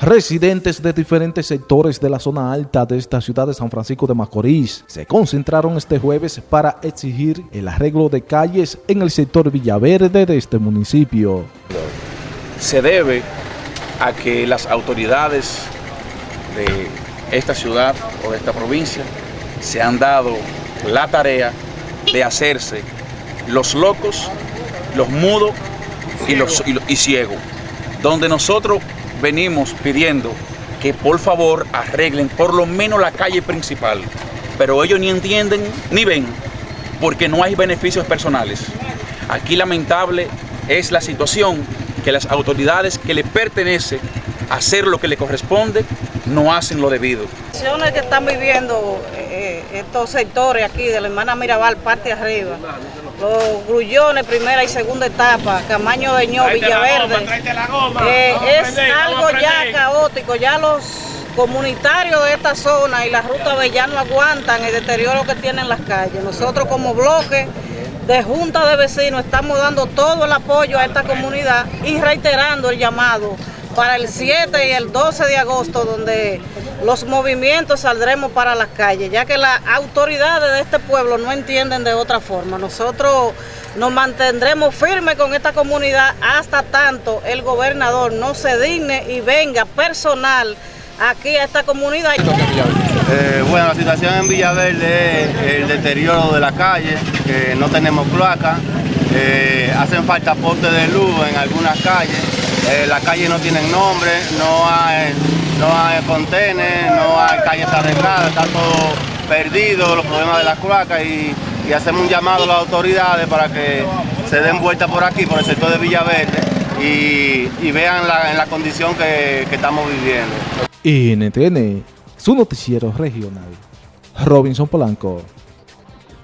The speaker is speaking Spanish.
Residentes de diferentes sectores de la zona alta de esta ciudad de San Francisco de Macorís se concentraron este jueves para exigir el arreglo de calles en el sector Villaverde de este municipio. Se debe a que las autoridades de esta ciudad o de esta provincia se han dado la tarea de hacerse los locos, los mudos y, los, ciegos, donde nosotros venimos pidiendo que por favor arreglen por lo menos la calle principal, pero ellos ni entienden ni ven porque no hay beneficios personales. Aquí lamentable es la situación que las autoridades que le pertenece hacer lo que le corresponde no hacen lo debido. Las que están viviendo eh, estos sectores aquí de la hermana Mirabal, parte arriba, los grullones, primera y segunda etapa, Camaño de Ño, Villaverde, eh, es algo ya caótico, ya los comunitarios de esta zona y la ruta ya. No aguantan el deterioro que tienen las calles. Nosotros como bloque de Junta de Vecinos estamos dando todo el apoyo a esta comunidad y reiterando el llamado para el 7 y el 12 de agosto, donde los movimientos saldremos para las calles, ya que las autoridades de este pueblo no entienden de otra forma. Nosotros nos mantendremos firmes con esta comunidad hasta tanto el gobernador no se digne y venga personal aquí a esta comunidad. Eh, bueno, la situación en Villaverde es el deterioro de la calle, que no tenemos cloaca, eh, hacen falta postes de luz en algunas calles, eh, las calles no tienen nombre, no hay, no hay contenes, no hay calles arregladas, está todo perdido, los problemas de las cloacas y, y, hacemos un llamado a las autoridades para que se den vuelta por aquí, por el sector de Villaverde y, y vean la, la condición que, estamos viviendo. NTN, su noticiero regional. Robinson Polanco.